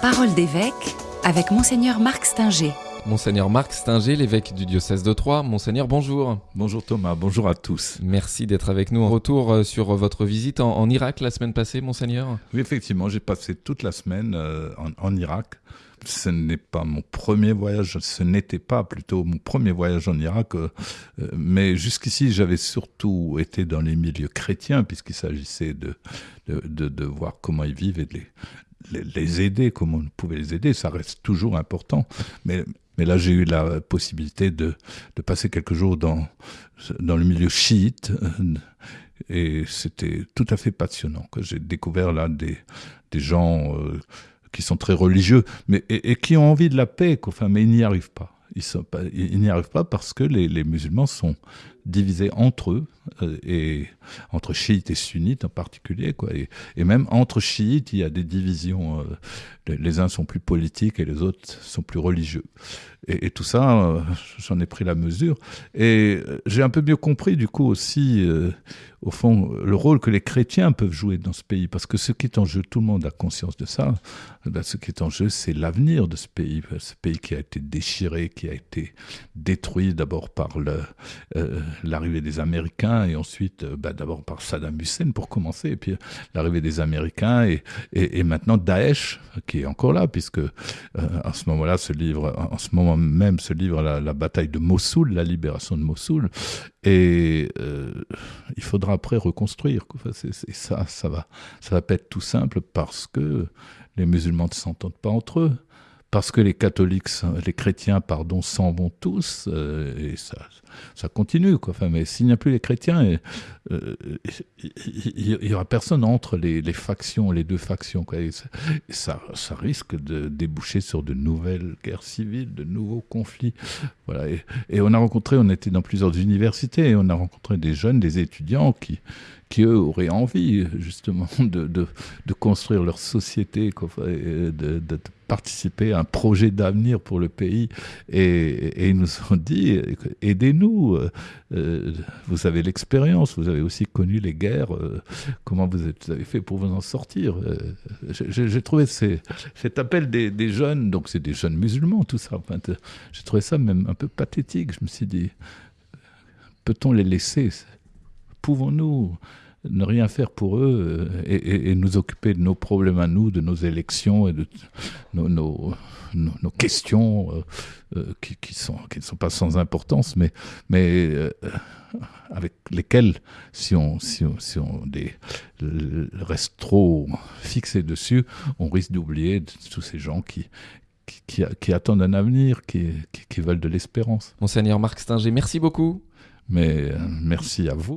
Parole d'évêque avec Monseigneur Marc Stinger. Monseigneur Marc Stinger, l'évêque du diocèse de Troyes. Monseigneur, bonjour. Bonjour Thomas, bonjour à tous. Merci d'être avec nous. En retour euh, sur votre visite en, Irak la semaine passée, Monseigneur? Oui, effectivement, j'ai passé toute la semaine euh, en, Irak. Ce n'est pas mon premier voyage, ce n'était pas plutôt mon premier voyage en Irak, euh, mais jusqu'ici j'avais surtout été dans les milieux chrétiens puisqu'il s'agissait de de, de, de, voir comment ils vivent et de les, les, aider comme on pouvait les aider, ça reste toujours important. Mais, mais là, j'ai eu la possibilité de, de, passer quelques jours dans, dans le milieu chiite. Euh, et c'était tout à fait passionnant. J'ai découvert là des, des gens euh, qui sont très religieux, mais, et, qui ont envie de la paix, enfin, mais ils n'y arrivent pas. Ils, n'y arrivent pas parce que les, musulmans sont divisés entre eux, et entre chiites et sunnites en particulier. Quoi. Et, même entre chiites, il y a des divisions. Euh, les uns sont plus politiques et les autres sont plus religieux. Et, tout ça, euh, j'en ai pris la mesure. Et j'ai un peu mieux compris, du coup, aussi, au fond, le rôle que les chrétiens peuvent jouer dans ce pays. Parce que ce qui est en jeu, tout le monde a conscience de ça. Ben, ce qui est en jeu, c'est l'avenir de ce pays. Ce pays qui a été déchiré, qui a été détruit d'abord par l'arrivée des Américains et ensuite euh, bah, d'abord par Saddam Hussein pour commencer, et puis l'arrivée des Américains et, et, maintenant Daesh qui est encore là, puisque euh, en ce moment-là se livre, en ce moment même se livre la, bataille de Mossoul, la libération de Mossoul, et euh, il faudra après reconstruire. Et ça, ça va, ça va pas être tout simple parce que les musulmans ne s'entendent pas entre eux parce que les catholiques, les chrétiens, pardon, s'en vont tous, euh, et ça, ça continue, quoi. Enfin, mais s'il n'y a plus les chrétiens, euh, il n'y aura personne entre les, factions, les deux factions, quoi. Ça, ça, risque de déboucher sur de nouvelles guerres civiles, de nouveaux conflits. Voilà. Et, on a rencontré, on était dans plusieurs universités, et on a rencontré des jeunes, des étudiants qui, qui eux auraient envie justement de, de, construire leur société, de, de, participer à un projet d'avenir pour le pays. Et, ils nous ont dit, aidez-nous, euh, euh, vous avez l'expérience, vous avez aussi connu les guerres, euh, comment vous, avez fait pour vous en sortir? J'ai trouvé cet appel des, jeunes, donc c'est des jeunes musulmans, tout ça, j'ai trouvé ça même un peu pathétique. Je me suis dit, peut-on les laisser? Pouvons-nous ne rien faire pour eux euh, et, nous occuper de nos problèmes à nous, de nos élections et de nos, nos, questions euh, euh, qui, sont, qui ne sont pas sans importance, mais, mais avec lesquelles, si on, si on, si on des, reste trop fixé dessus, on risque d'oublier tous ces gens qui, qui, qui, attendent un avenir, qui, qui, veulent de l'espérance. Monseigneur Marc Stinger, merci beaucoup. Mais merci à vous.